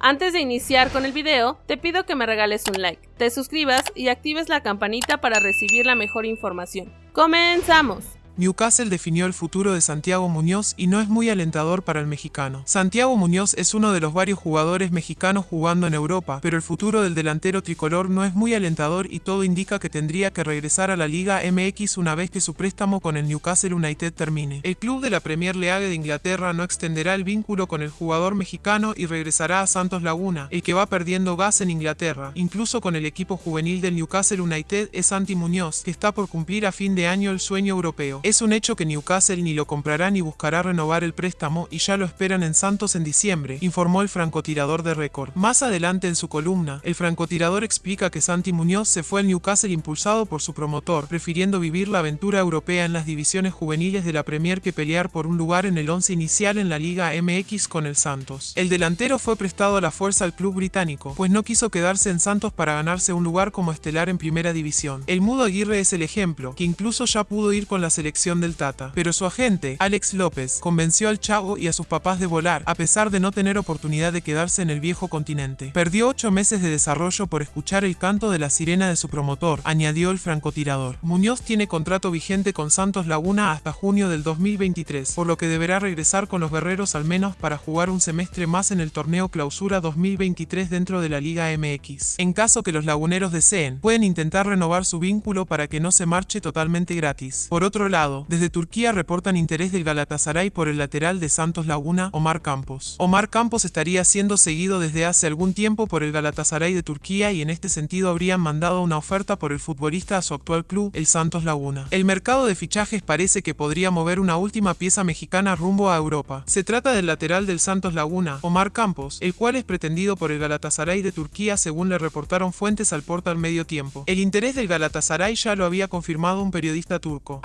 Antes de iniciar con el video, te pido que me regales un like, te suscribas y actives la campanita para recibir la mejor información. ¡Comenzamos! Newcastle definió el futuro de Santiago Muñoz y no es muy alentador para el mexicano. Santiago Muñoz es uno de los varios jugadores mexicanos jugando en Europa, pero el futuro del delantero tricolor no es muy alentador y todo indica que tendría que regresar a la Liga MX una vez que su préstamo con el Newcastle United termine. El club de la Premier League de Inglaterra no extenderá el vínculo con el jugador mexicano y regresará a Santos Laguna, el que va perdiendo gas en Inglaterra. Incluso con el equipo juvenil del Newcastle United es Santi Muñoz, que está por cumplir a fin de año el sueño europeo. Es un hecho que Newcastle ni lo comprará ni buscará renovar el préstamo y ya lo esperan en Santos en diciembre, informó el francotirador de récord. Más adelante en su columna, el francotirador explica que Santi Muñoz se fue al Newcastle impulsado por su promotor, prefiriendo vivir la aventura europea en las divisiones juveniles de la Premier que pelear por un lugar en el once inicial en la Liga MX con el Santos. El delantero fue prestado a la fuerza al club británico, pues no quiso quedarse en Santos para ganarse un lugar como estelar en primera división. El Mudo Aguirre es el ejemplo, que incluso ya pudo ir con la selección del Tata, pero su agente, Alex López, convenció al chavo y a sus papás de volar, a pesar de no tener oportunidad de quedarse en el viejo continente. Perdió ocho meses de desarrollo por escuchar el canto de la sirena de su promotor, añadió el francotirador. Muñoz tiene contrato vigente con Santos Laguna hasta junio del 2023, por lo que deberá regresar con los guerreros al menos para jugar un semestre más en el torneo clausura 2023 dentro de la Liga MX. En caso que los laguneros deseen, pueden intentar renovar su vínculo para que no se marche totalmente gratis. Por otro lado, desde Turquía reportan interés del Galatasaray por el lateral de Santos Laguna, Omar Campos. Omar Campos estaría siendo seguido desde hace algún tiempo por el Galatasaray de Turquía y en este sentido habrían mandado una oferta por el futbolista a su actual club, el Santos Laguna. El mercado de fichajes parece que podría mover una última pieza mexicana rumbo a Europa. Se trata del lateral del Santos Laguna, Omar Campos, el cual es pretendido por el Galatasaray de Turquía según le reportaron fuentes al portal Medio Tiempo. El interés del Galatasaray ya lo había confirmado un periodista turco.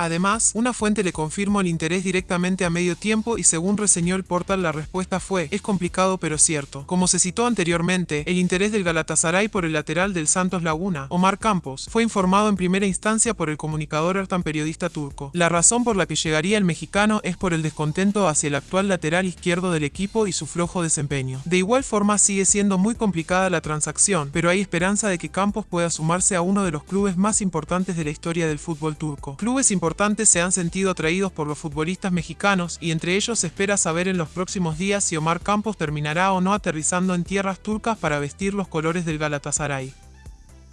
Una fuente le confirmó el interés directamente a medio tiempo y según reseñó el portal la respuesta fue, es complicado pero cierto. Como se citó anteriormente, el interés del Galatasaray por el lateral del Santos Laguna, Omar Campos, fue informado en primera instancia por el comunicador Ertan periodista turco. La razón por la que llegaría el mexicano es por el descontento hacia el actual lateral izquierdo del equipo y su flojo desempeño. De igual forma sigue siendo muy complicada la transacción, pero hay esperanza de que Campos pueda sumarse a uno de los clubes más importantes de la historia del fútbol turco. Clubes importantes se han sentido atraídos por los futbolistas mexicanos y entre ellos se espera saber en los próximos días si Omar Campos terminará o no aterrizando en tierras turcas para vestir los colores del Galatasaray.